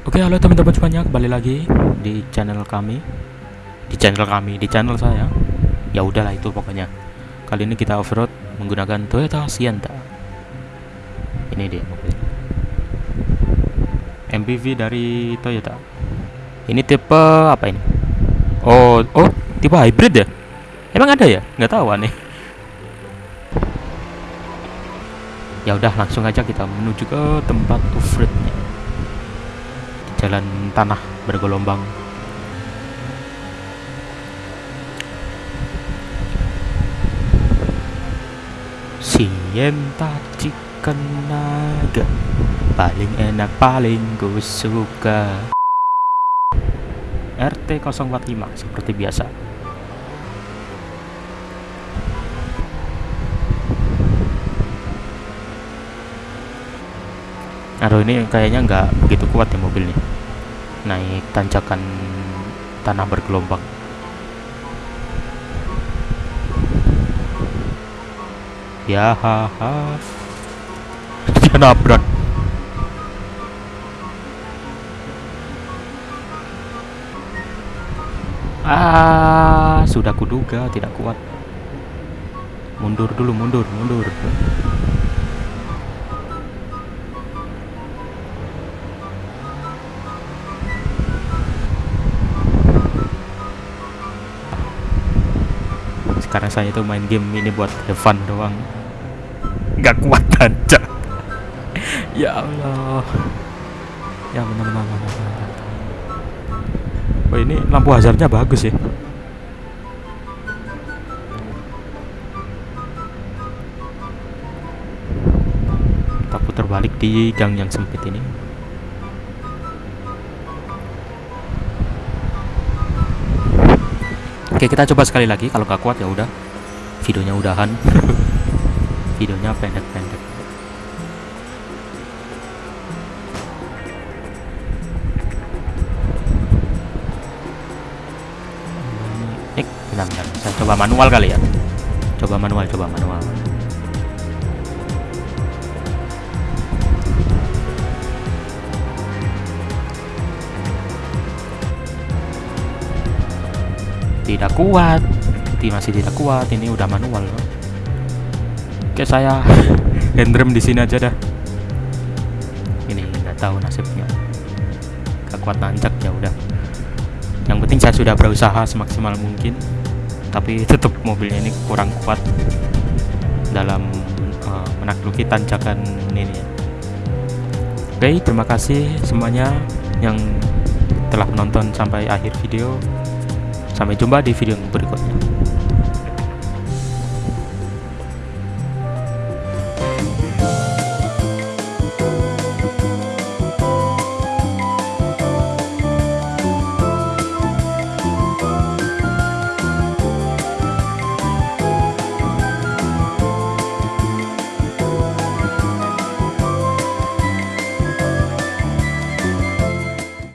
Oke, halo teman-teman semuanya, kembali lagi di channel kami. Di channel kami, di channel saya. Ya udahlah itu pokoknya. Kali ini kita off-road menggunakan Toyota Sienna. Ini dia mobil. MPV dari Toyota. Ini tipe apa ini? Oh, oh, tipe hybrid ya? Emang ada ya? Nggak tahu aneh. Ya udah, langsung aja kita menuju ke tempat off-roadnya jalan tanah bergelombang. Sienta chicken naga paling enak paling gue suka. RT 045 seperti biasa Aduh ini kayaknya nggak begitu kuat ya mobilnya. Naik tanjakan tanah bergelombang. Ya dia nabrak. Ah sudah kuduga tidak kuat. Mundur dulu mundur mundur sekarang saya itu main game ini buat have fun doang. Nggak kuat aja. Ya Allah. Ya benar benar benar. Oh ini lampu hazardnya bagus ya. Kita putar balik di gang yang sempit ini Oke kita coba sekali lagi. Kalau nggak kuat ya udah. Videonya udahan. Videonya pendek-pendek. Eh bentar, bentar. saya coba manual kali ya. Coba manual coba manual tidak kuat. Ti masih tidak kuat ini udah manual loh oke saya handrem di sini aja dah. Ini nggak tahu nasibnya. Gak kuat nanjak ya udah. Yang penting saya sudah berusaha semaksimal mungkin tapi tetap mobilnya ini kurang kuat dalam uh, menakluki tanjakan ini. Oke terima kasih semuanya yang telah menonton sampai akhir video Sampai jumpa di video berikutnya.